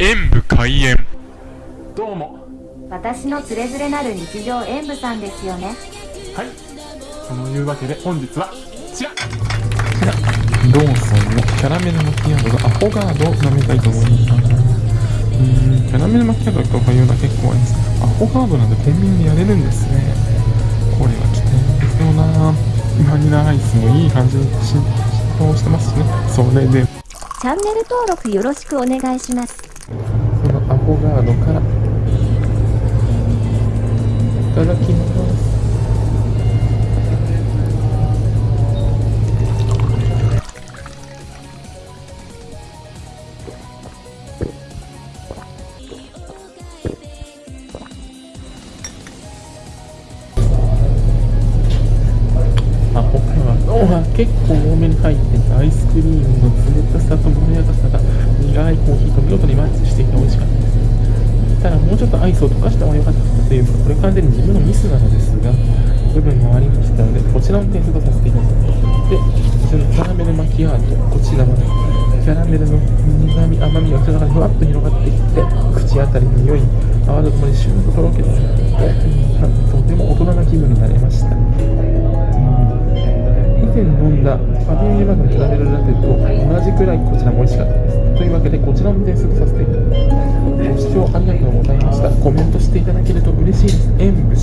演武開演どうも私のつれづれなる日常演舞さんですよねはいそのいうわけで本日はこちらローソンのキャラメルマキアートがアフォガードを飲みたいと思います。うーん、キャラメルマキアートとかいうのは結構あります。アフォガードなんてコンビニでやれるんですね。これは期待ですよなバニラアイスもいい感じに浸透してますしね。それで、チャンネル登録よろしくお願いしますそのアフォガードから、いただきます。アホガードは結構多めに入っててアイスクリームの冷たさとまろやかさが苦いコーヒーと見事にマッチしていて美味しかったですただもうちょっとアイスを溶かした方が良かったというかこれ完全に自分のミスなのですが部分もありましたのでこちらの点数とさせていただきますでこちらのキャラメルマキアートこちらはキャラメルの苦味甘みが口の中にふわっと広がってきて口当たりの良い泡とともにシューッととろけてがファミリーマークのキャラメルラテと同じくらいこちらも美味しかったです。というわけでこちらも点数させていただきます。ご視聴ありがとうございました。コメントしていただけると嬉しいです。演武